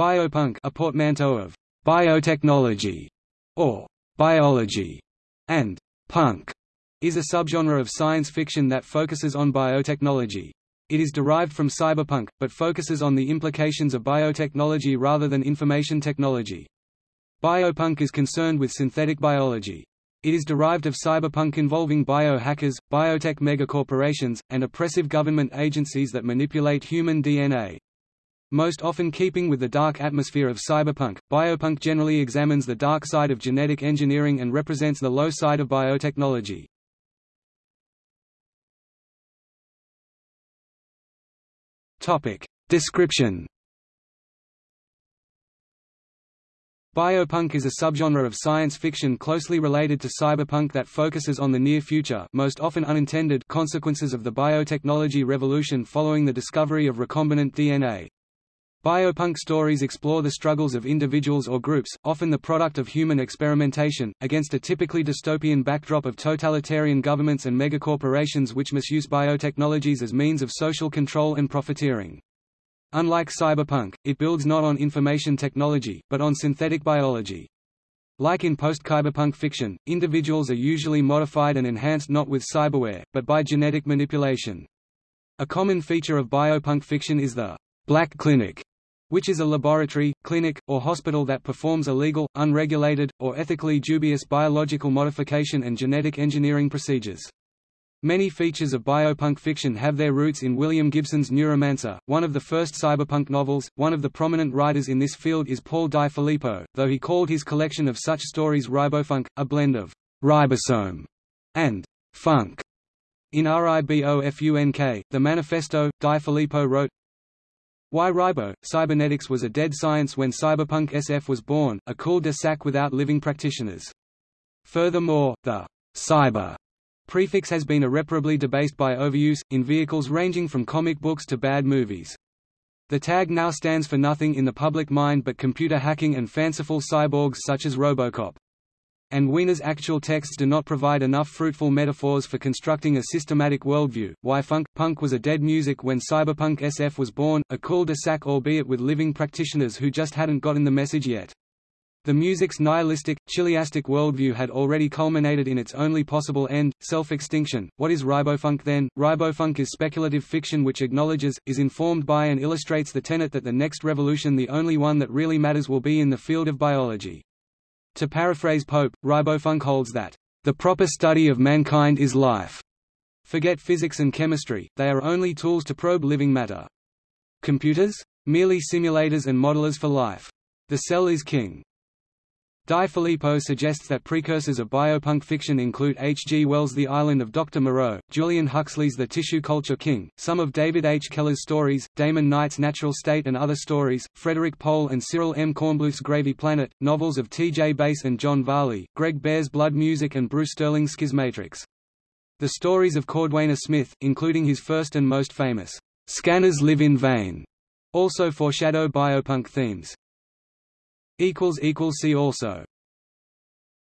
Biopunk a portmanteau of biotechnology or biology and punk is a subgenre of science fiction that focuses on biotechnology. It is derived from cyberpunk, but focuses on the implications of biotechnology rather than information technology. Biopunk is concerned with synthetic biology. It is derived of cyberpunk involving biohackers, biotech megacorporations, and oppressive government agencies that manipulate human DNA. Most often keeping with the dark atmosphere of cyberpunk, biopunk generally examines the dark side of genetic engineering and represents the low side of biotechnology. Topic. Description Biopunk is a subgenre of science fiction closely related to cyberpunk that focuses on the near future most often unintended consequences of the biotechnology revolution following the discovery of recombinant DNA. Biopunk stories explore the struggles of individuals or groups, often the product of human experimentation, against a typically dystopian backdrop of totalitarian governments and megacorporations which misuse biotechnologies as means of social control and profiteering. Unlike cyberpunk, it builds not on information technology, but on synthetic biology. Like in post-cyberpunk fiction, individuals are usually modified and enhanced not with cyberware, but by genetic manipulation. A common feature of biopunk fiction is the black clinic, which is a laboratory, clinic, or hospital that performs illegal, unregulated, or ethically dubious biological modification and genetic engineering procedures. Many features of biopunk fiction have their roots in William Gibson's Neuromancer, one of the first cyberpunk novels. One of the prominent writers in this field is Paul Di Filippo, though he called his collection of such stories ribofunk, a blend of ribosome and funk. In RIBOFUNK, the manifesto, Di Filippo wrote, why Ribo, cybernetics was a dead science when cyberpunk SF was born, a cul-de-sac without living practitioners. Furthermore, the cyber prefix has been irreparably debased by overuse, in vehicles ranging from comic books to bad movies. The tag now stands for nothing in the public mind but computer hacking and fanciful cyborgs such as Robocop and Wiener's actual texts do not provide enough fruitful metaphors for constructing a systematic worldview. Why funk punk was a dead music when cyberpunk SF was born, a cul-de-sac albeit with living practitioners who just hadn't gotten the message yet. The music's nihilistic, chiliastic worldview had already culminated in its only possible end, self-extinction. What is ribofunk then? Ribofunk is speculative fiction which acknowledges, is informed by and illustrates the tenet that the next revolution the only one that really matters will be in the field of biology. To paraphrase Pope, Ribofunk holds that, "...the proper study of mankind is life." Forget physics and chemistry, they are only tools to probe living matter. Computers? Merely simulators and modelers for life. The cell is king. Di Filippo suggests that precursors of biopunk fiction include H. G. Wells' The Island of Dr. Moreau, Julian Huxley's The Tissue Culture King, some of David H. Keller's stories, Damon Knight's Natural State and Other Stories, Frederik Pohl and Cyril M. Kornbluth's Gravy Planet, novels of T. J. Bass and John Varley, Greg Bear's Blood Music and Bruce Sterling's Schismatrix. The stories of Cordwainer Smith, including his first and most famous, Scanners Live in Vain, also foreshadow biopunk themes. See also